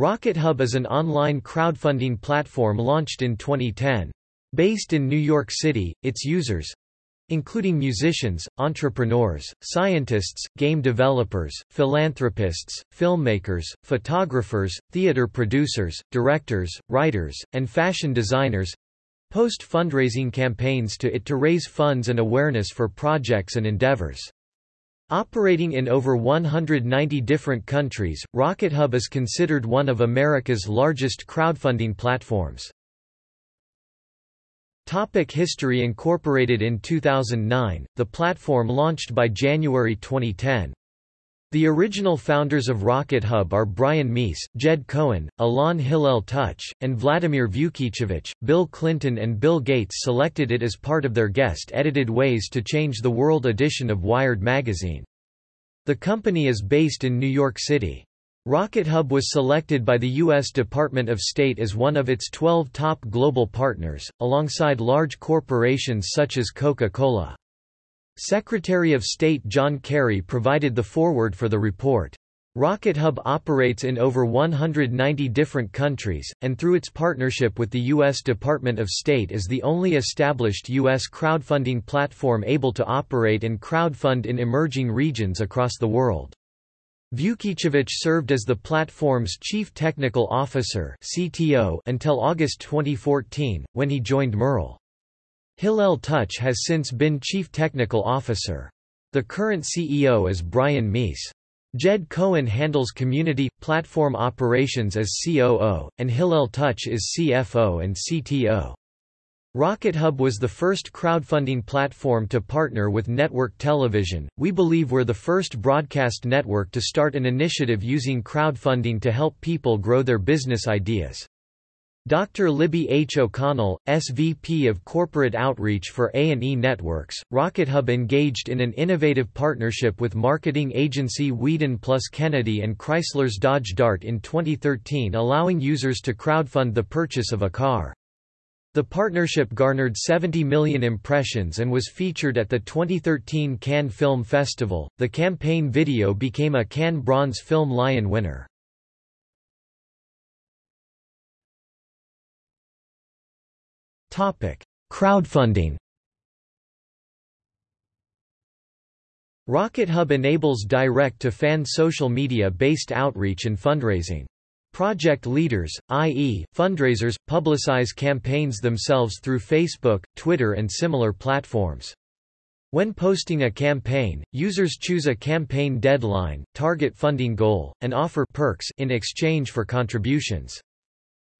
Rocket Hub is an online crowdfunding platform launched in 2010. Based in New York City, its users including musicians, entrepreneurs, scientists, game developers, philanthropists, filmmakers, photographers, theater producers, directors, writers, and fashion designers post fundraising campaigns to it to raise funds and awareness for projects and endeavors. Operating in over 190 different countries, RocketHub is considered one of America's largest crowdfunding platforms. Topic history Incorporated in 2009, the platform launched by January 2010. The original founders of Rocket Hub are Brian Meece, Jed Cohen, Alon Hill-Tout, and Vladimir Vukicevic. Bill Clinton and Bill Gates selected it as part of their guest-edited Ways to Change the World edition of Wired magazine. The company is based in New York City. Rocket Hub was selected by the U.S. Department of State as one of its 12 top global partners, alongside large corporations such as Coca-Cola. Secretary of State John Kerry provided the foreword for the report. RocketHub operates in over 190 different countries, and through its partnership with the U.S. Department of State is the only established U.S. crowdfunding platform able to operate and crowdfund in emerging regions across the world. Vukicevic served as the platform's Chief Technical Officer until August 2014, when he joined Merle. Hill-Tout has since been Chief Technical Officer. The current CEO is Brian Meece. Jed Cohen handles community, platform operations as COO, and Hill-Tout is CFO and CTO. RocketHub was the first crowdfunding platform to partner with network television. We believe we're the first broadcast network to start an initiative using crowdfunding to help people grow their business ideas. Dr. Libby H. O'Connell, SVP of Corporate Outreach for A&E Networks, RocketHub engaged in an innovative partnership with marketing agency Wieden plus Kennedy and Chrysler's Dodge Dart in 2013 allowing users to crowdfund the purchase of a car. The partnership garnered 70 million impressions and was featured at the 2013 Cannes Film Festival. The campaign video became a Cannes Bronze Film Lion winner. Topic: Crowdfunding. RocketHub enables direct-to-fan social media-based outreach and fundraising. Project leaders, i.e., fundraisers, publicize campaigns themselves through Facebook, Twitter and similar platforms. When posting a campaign, users choose a campaign deadline, target funding goal, and offer perks in exchange for contributions.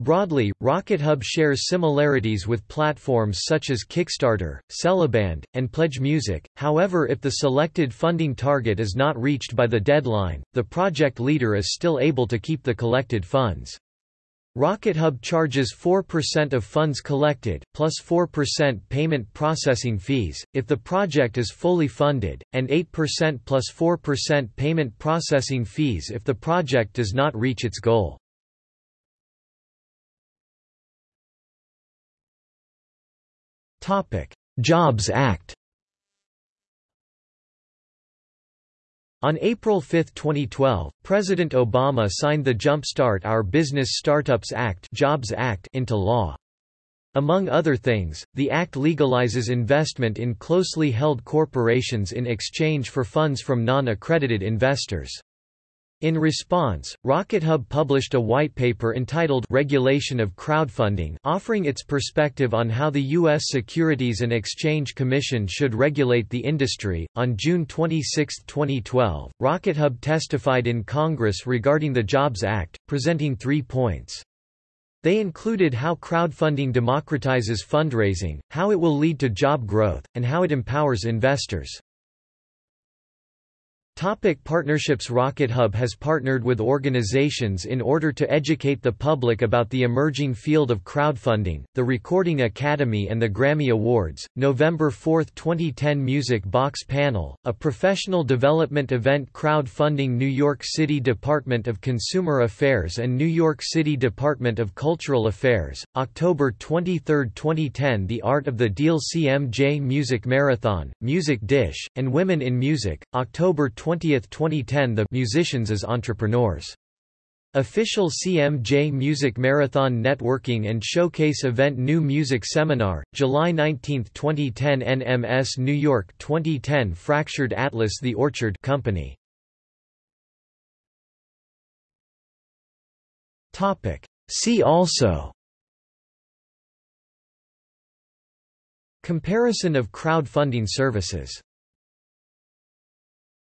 Broadly, RocketHub shares similarities with platforms such as Kickstarter, Sellaband, and Pledge Music, however if the selected funding target is not reached by the deadline, the project leader is still able to keep the collected funds. RocketHub charges 4% of funds collected, plus 4% payment processing fees, if the project is fully funded, and 8% plus 4% payment processing fees if the project does not reach its goal. Jobs Act On April 5, 2012, President Obama signed the Jumpstart Our Business Startups Act, Jobs Act into law. Among other things, the act legalizes investment in closely held corporations in exchange for funds from non-accredited investors. In response, RocketHub published a white paper entitled Regulation of Crowdfunding offering its perspective on how the U.S. Securities and Exchange Commission should regulate the industry. On June 26, 2012, RocketHub testified in Congress regarding the Jobs Act, presenting three points. They included how crowdfunding democratizes fundraising, how it will lead to job growth, and how it empowers investors. Topic partnerships Rocket Hub has partnered with organizations in order to educate the public about the emerging field of crowdfunding, the Recording Academy and the Grammy Awards, November 4, 2010 Music Box Panel, a professional development event crowdfunding New York City Department of Consumer Affairs and New York City Department of Cultural Affairs, October 23, 2010 The Art of the Deal CMJ Music Marathon, Music Dish, and Women in Music, October 20, 2010 The Musicians as Entrepreneurs. Official CMJ Music Marathon Networking and Showcase Event New Music Seminar, July 19, 2010 NMS New York 2010 Fractured Atlas The Orchard Company. See also Comparison of crowdfunding services